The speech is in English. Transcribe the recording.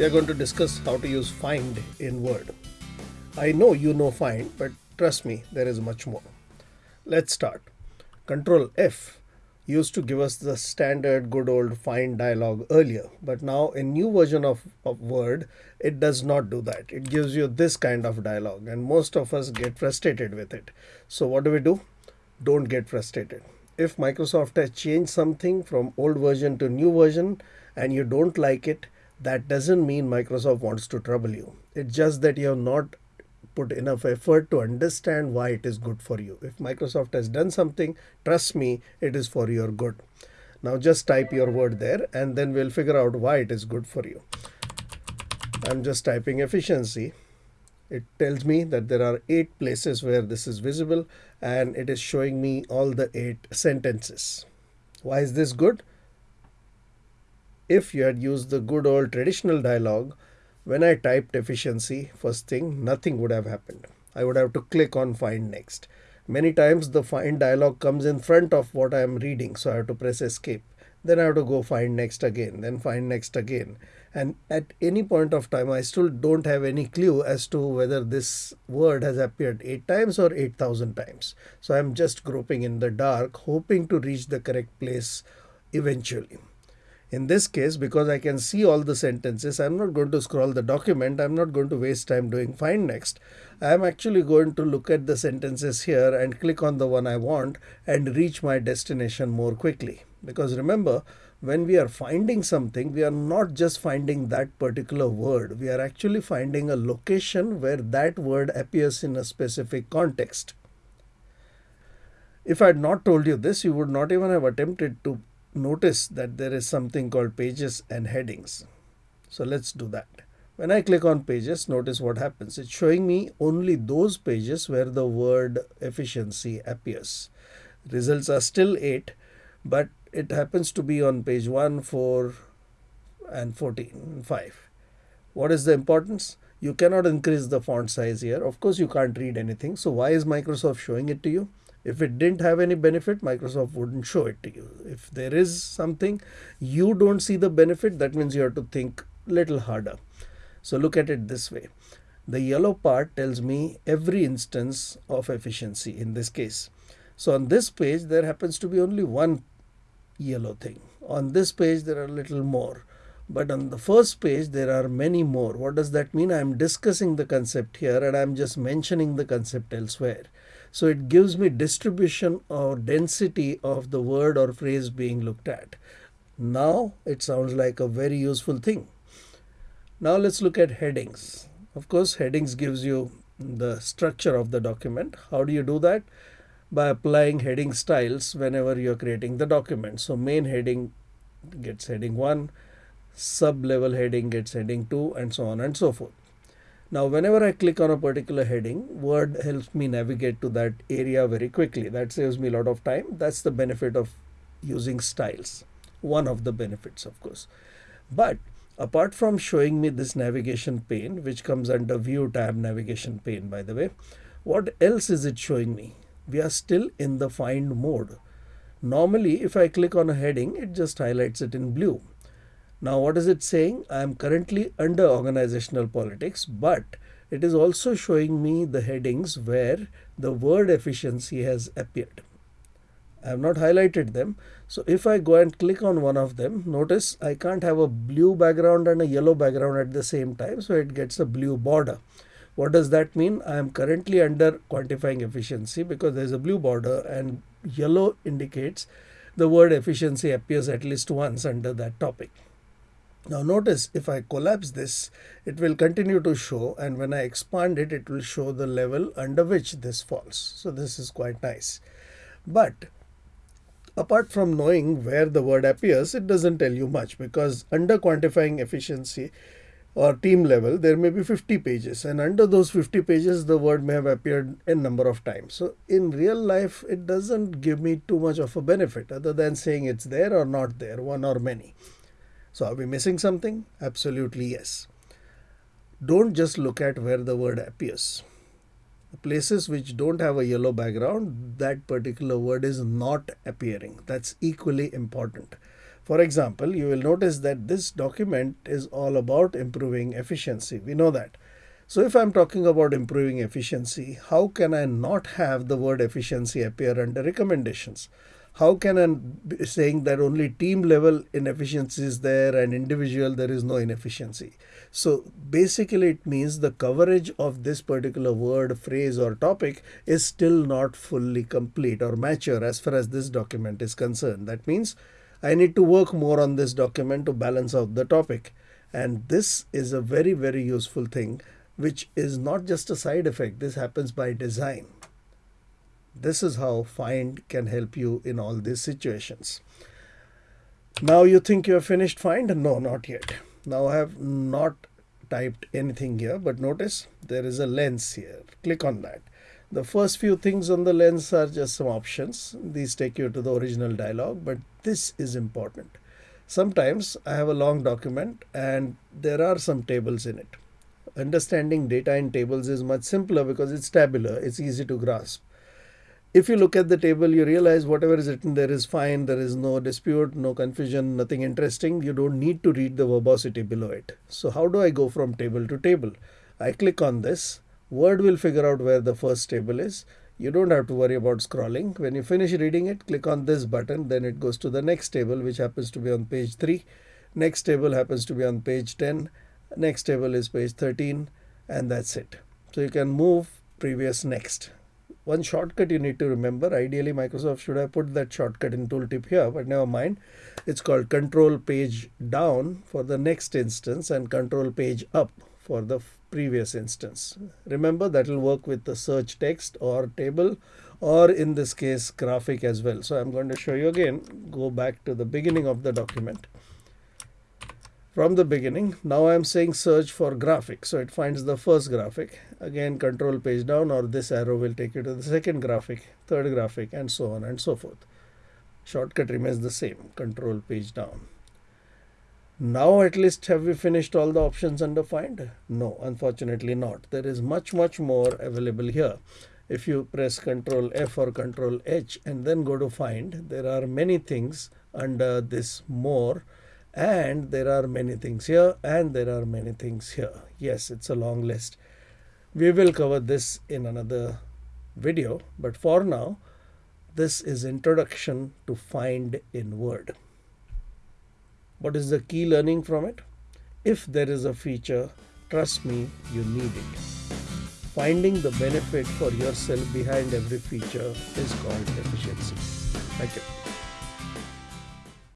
we are going to discuss how to use find in Word. I know you know find, but trust me, there is much more. Let's start. Control F used to give us the standard good old find dialog earlier, but now in new version of, of Word, it does not do that. It gives you this kind of dialog and most of us get frustrated with it. So what do we do? Don't get frustrated. If Microsoft has changed something from old version to new version and you don't like it, that doesn't mean Microsoft wants to trouble you. It's just that you have not put enough effort to understand why it is good for you. If Microsoft has done something, trust me, it is for your good. Now just type your word there and then we'll figure out why it is good for you. I'm just typing efficiency. It tells me that there are eight places where this is visible and it is showing me all the eight sentences. Why is this good? If you had used the good old traditional dialog, when I typed efficiency, first thing, nothing would have happened. I would have to click on find next. Many times the find dialog comes in front of what I am reading, so I have to press escape. Then I have to go find next again, then find next again. And at any point of time, I still don't have any clue as to whether this word has appeared 8 times or 8000 times. So I'm just groping in the dark, hoping to reach the correct place eventually. In this case, because I can see all the sentences, I'm not going to scroll the document. I'm not going to waste time doing find next. I'm actually going to look at the sentences here and click on the one I want and reach my destination more quickly. Because remember, when we are finding something, we are not just finding that particular word. We are actually finding a location where that word appears in a specific context. If I had not told you this, you would not even have attempted to notice that there is something called pages and headings. So let's do that. When I click on pages, notice what happens. It's showing me only those pages where the word efficiency appears. Results are still 8, but it happens to be on page 1, 4, and 14, 5. What is the importance? You cannot increase the font size here. Of course, you can't read anything. So why is Microsoft showing it to you? If it didn't have any benefit, Microsoft wouldn't show it to you. If there is something you don't see the benefit, that means you have to think a little harder. So look at it this way. The yellow part tells me every instance of efficiency in this case. So on this page, there happens to be only one yellow thing. On this page, there are a little more. But on the first page, there are many more. What does that mean? I'm discussing the concept here and I'm just mentioning the concept elsewhere. So it gives me distribution or density of the word or phrase being looked at. Now it sounds like a very useful thing. Now let's look at headings. Of course, headings gives you the structure of the document. How do you do that? By applying heading styles whenever you're creating the document. So main heading gets heading 1, sub level heading gets heading 2 and so on and so forth. Now, whenever I click on a particular heading, Word helps me navigate to that area very quickly. That saves me a lot of time. That's the benefit of using styles. One of the benefits, of course. But apart from showing me this navigation pane, which comes under View tab navigation pane, by the way, what else is it showing me? We are still in the find mode. Normally, if I click on a heading, it just highlights it in blue. Now what is it saying? I am currently under organizational politics, but it is also showing me the headings where the word efficiency has appeared. I have not highlighted them. So if I go and click on one of them, notice I can't have a blue background and a yellow background at the same time. So it gets a blue border. What does that mean? I am currently under quantifying efficiency because there's a blue border and yellow indicates the word efficiency appears at least once under that topic. Now notice if I collapse this, it will continue to show and when I expand it, it will show the level under which this falls. So this is quite nice. But apart from knowing where the word appears, it doesn't tell you much because under quantifying efficiency or team level, there may be 50 pages and under those 50 pages, the word may have appeared a number of times. So in real life, it doesn't give me too much of a benefit other than saying it's there or not there, one or many. So are we missing something? Absolutely yes. Don't just look at where the word appears. Places which don't have a yellow background, that particular word is not appearing. That's equally important. For example, you will notice that this document is all about improving efficiency. We know that. So if I'm talking about improving efficiency, how can I not have the word efficiency appear under recommendations? How can I saying that only team level inefficiency is there and individual there is no inefficiency? So basically it means the coverage of this particular word, phrase or topic is still not fully complete or mature as far as this document is concerned. That means I need to work more on this document to balance out the topic. And this is a very, very useful thing which is not just a side effect. This happens by design. This is how find can help you in all these situations. Now you think you have finished find? No, not yet. Now I have not typed anything here, but notice there is a lens here. Click on that. The first few things on the lens are just some options. These take you to the original dialog, but this is important. Sometimes I have a long document and there are some tables in it understanding data in tables is much simpler because it's tabular, it's easy to grasp. If you look at the table, you realize whatever is written there is fine, there is no dispute, no confusion, nothing interesting. You don't need to read the verbosity below it. So how do I go from table to table? I click on this. Word will figure out where the first table is. You don't have to worry about scrolling. When you finish reading it, click on this button. Then it goes to the next table, which happens to be on page 3. Next table happens to be on page 10 next table is page 13 and that's it so you can move previous next one shortcut you need to remember. Ideally Microsoft should have put that shortcut in tooltip here but never mind. It's called control page down for the next instance and control page up for the previous instance. Remember that will work with the search text or table or in this case graphic as well. So I'm going to show you again go back to the beginning of the document from the beginning. Now I'm saying search for graphic. So it finds the first graphic. Again, control page down or this arrow will take you to the second graphic, third graphic and so on and so forth. Shortcut remains the same, control page down. Now at least have we finished all the options under find? No, unfortunately not. There is much, much more available here. If you press Control F or Control H and then go to find, there are many things under this more and there are many things here and there are many things here. Yes it's a long list. We will cover this in another video but for now this is introduction to find in word. What is the key learning from it? If there is a feature trust me you need it. Finding the benefit for yourself behind every feature is called efficiency. Thank you